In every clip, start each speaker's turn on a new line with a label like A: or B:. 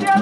A: Georgia.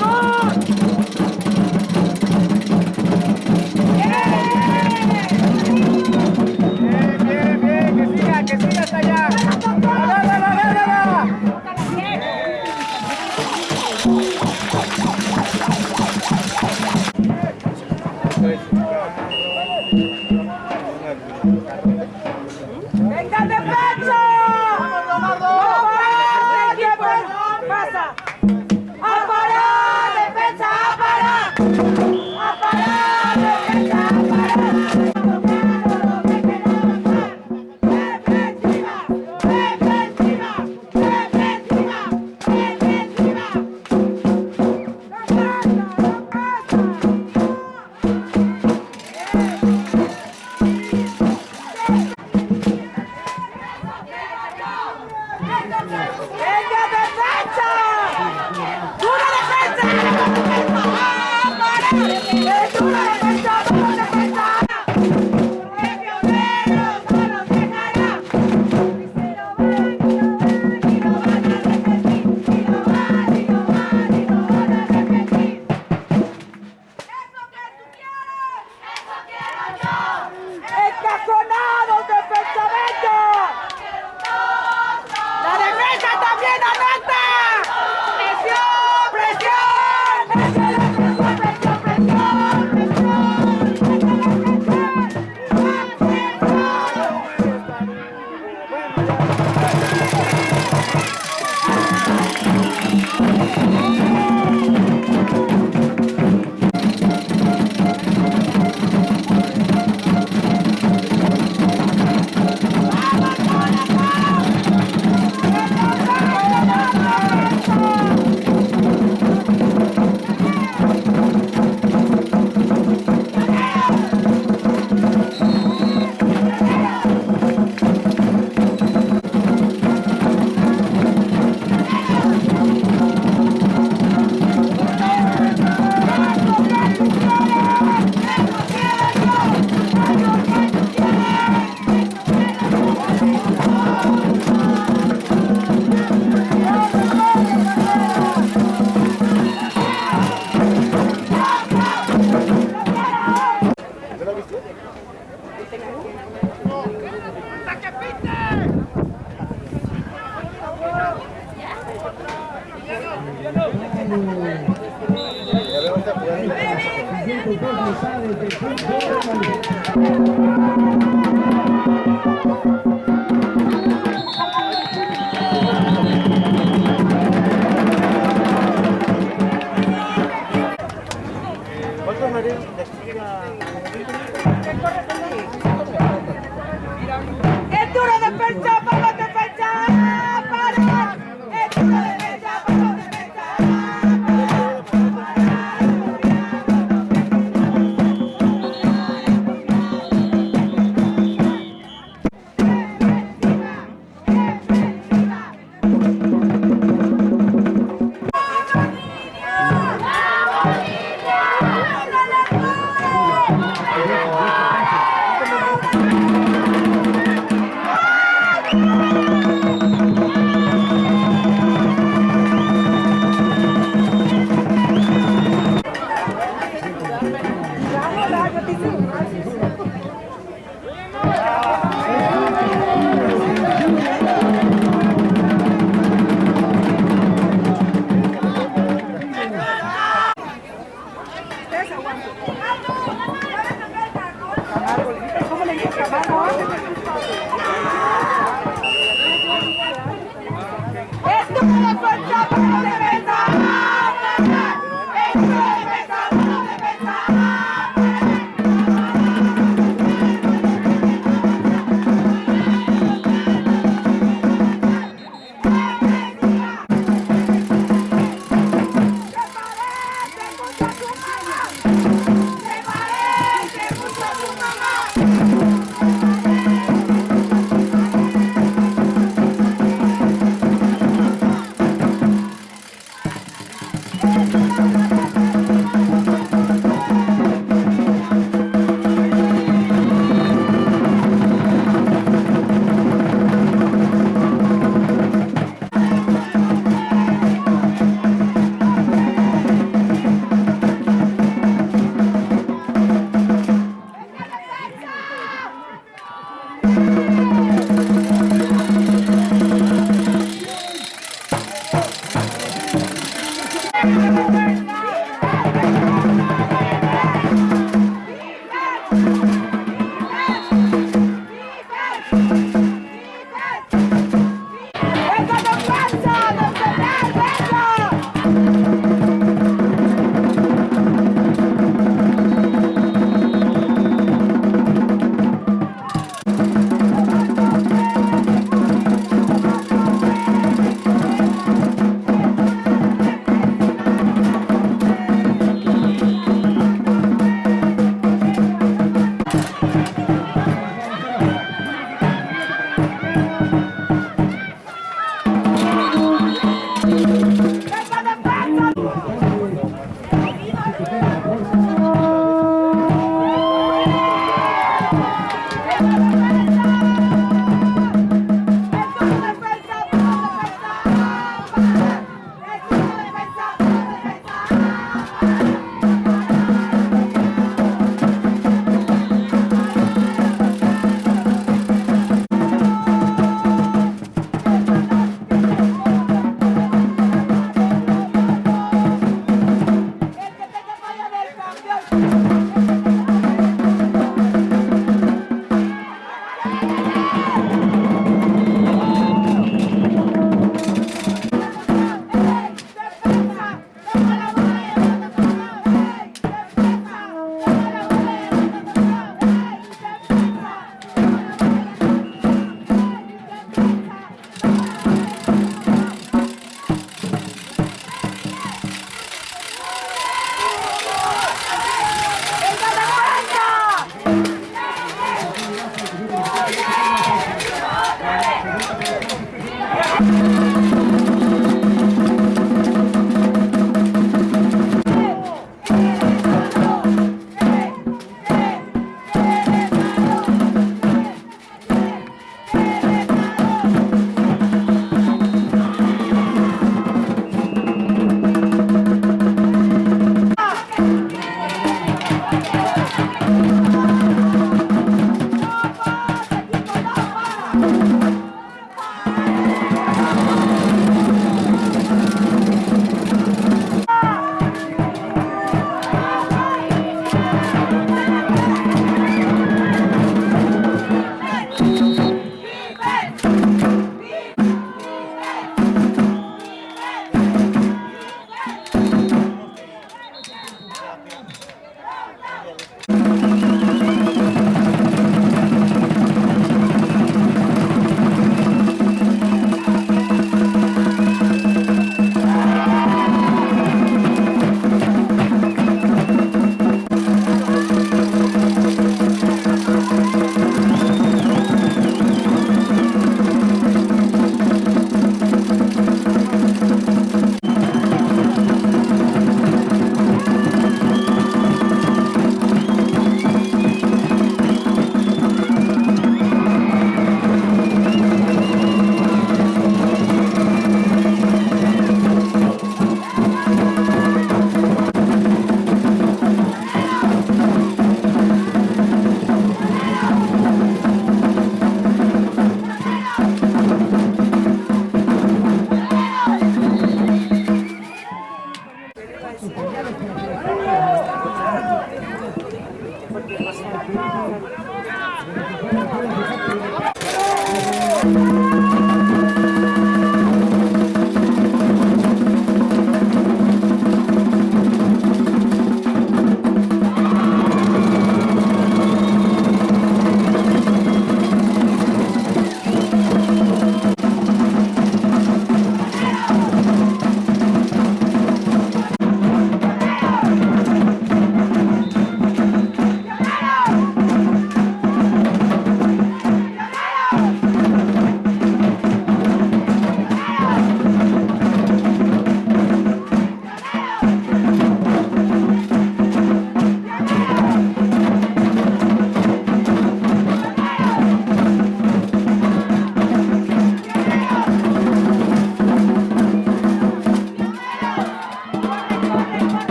A: ¡Es
B: dura defensa
C: para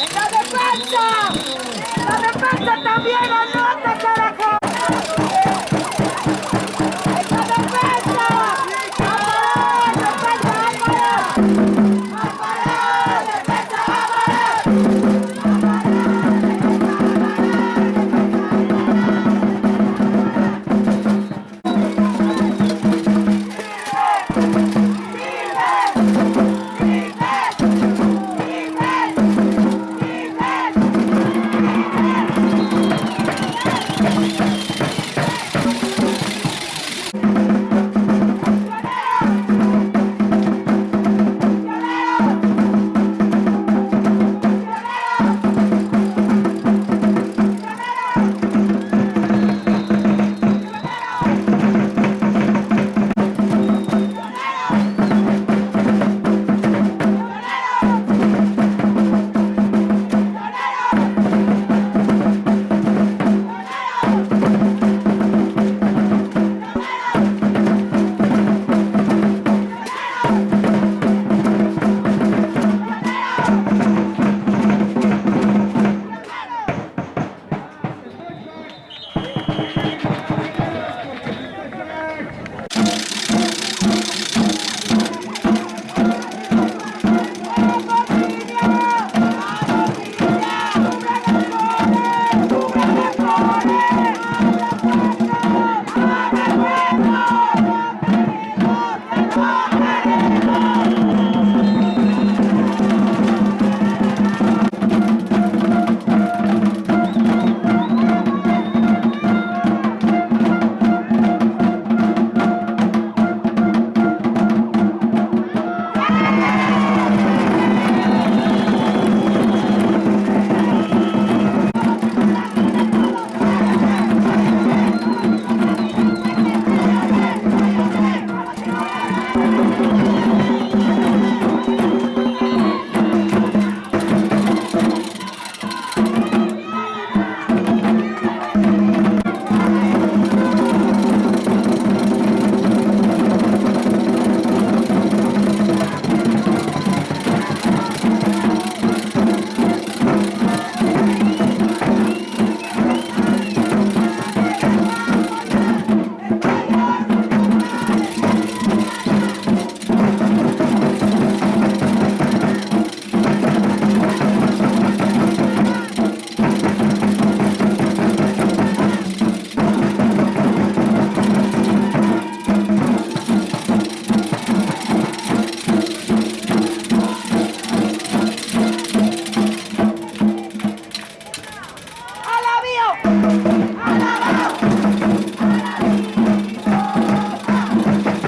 C: ¡En
A: la defensa! ¡En la defensa también,